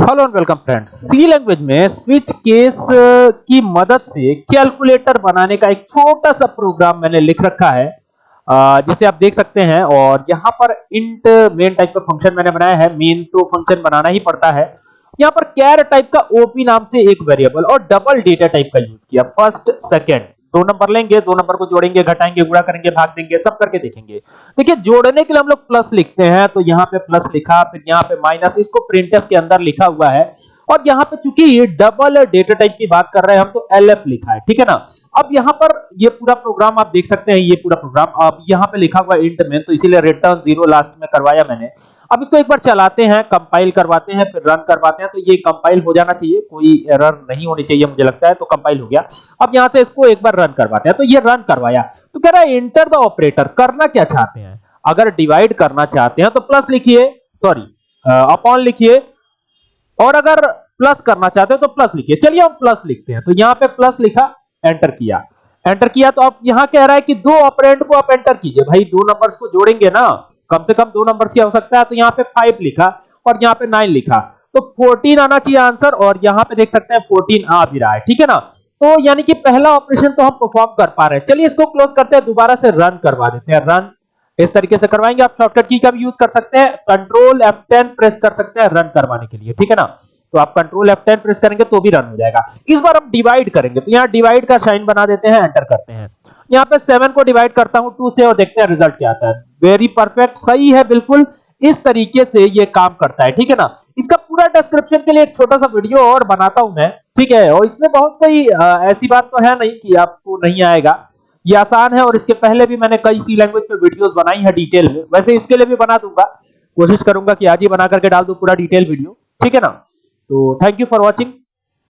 Hello and welcome friends C language में switch case की मदद से कैलकुलेटर बनाने का एक छोटा सा प्रोग्राम मैंने लिख रखा है। जिसे आप देख सकते हैं और यहाँ पर इंट मेन टाइप का फ़ंक्शन मैंने बनाया है। मेन तो फ़ंक्शन बनाना ही पड़ता है। यहाँ पर कैर टाइप का ओपी नाम से एक वेरिएबल और डबल डेटा टाइप का यूज़ किया। फ़र्स्ट सेकंड दो नंबर लेंगे, दो नंबर को जोड़ेंगे, घटाएँगे, गुणा करेंगे, भाग देंगे, सब करके देखेंगे। देखिए, जोड़ने के लिए हम लोग प्लस लिखते हैं तो यहाँ पे प्लस लिखा, फिर यहाँ पे माइनस इसको प्रिंटर के अंदर लिखा हुआ है। और यहाँ पे चूँकि ये डबल डेटा टाइप की बात कर रहे हैं, हम तो एलएफ लिखा है, ठीक है ना? अब यहाँ पर ये पूरा प्रोग्राम आप देख सकते हैं, ये पूरा प्रोग्राम अब यहाँ पे लिखा हुआ इंट में तो इसीलिए रिटर्न ज़ीरो लास्ट में करवाया मैंने। अब इसको एक बार चलाते हैं कंपाइल करवाते हैं, फिर रन करवाते हैं तो ये कंपाइल हो जाना चाहिए। कोई एरर नहीं होनी चाहिए, मुझे लगता है तो कंपाइल हो गया। अब यहाँ से इसको एक बार रन करवाते हैं तो ये रन करवाया। तो कह रहा है एंटर द ऑपरेटर करना क्या चाहते हैं? अगर डिवाइड करना चाहते हैं तो प्लस लिखिए सॉरी अपॉन लिखिए और अगर प्लस करना चाहते हो तो प्लस लिखिए। चलिए हम प्लस लिखते हैं। तो यहाँ पे प्लस लिखा एंटर किया। एंटर किया तो अब यहाँ कह रहा है कि दो ऑपरेंड को आप एंटर कीजिए। भाई, दो नंबर्स को जोड़ेंगे ना, कम से कम दो नंबर्स की आवश्यकता है। तो यहाँ पे 5 लिखा और यहाँ पे 9 लिखा। तो 14 आना चाहिए आंसर और यहाँ पे देख सकते हैं 14 आ भी रहा है। ठीक है ना? तो यानी कि पहला ऑपरेशन तो हम परफॉर्म कर पा रहे हैं। चलिए इसको क्लोज करते हैं। दोबारा से रन करवा देते हैं। रन इस तरीके से करवाएँगे, आप शॉर्टकट की का भी यूज़ कर सकते हैं कंट्रोल F10 प्रेस कर सकते हैं रन करवाने के लिए, ठीक है ना? तो आप कंट्रोल F10 प्रेस करेंगे तो भी रन हो जाएगा। इस बार हम डिवाइड करेंगे तो यहाँ डिवाइड का साइन बना देते हैं एंटर करते हैं। यहाँ पे 7 को डिवाइड करता हूँ 2 से, और देखते हैं रिज़ल्ट क्या आता है। वेरी परफेक्ट सही है, बिल्कुल। इस तरीके से ये काम करता है, ठीक है ना? इसका पूरा डिस्क्रिप्शन के लिए एक छोटा सा वीडियो और बनाता हूँ मैं, ठीक है? और इसमें बहुत कोई ऐसी बात तो है नहीं कि आपको नहीं आएगा। ये आसान है और इसके पहले भी मैंने कई सी लैंग्वेज पे वीडियोस बनाई है डिटेल में। वैसे इसके लिए भी बना दूँगा। कोशिश करूँगा कि आज ही बना करके डाल दूँ पूरा डिटेल वीडियो ठीक है ना? तो थैंक यू फॉर वॉचिंग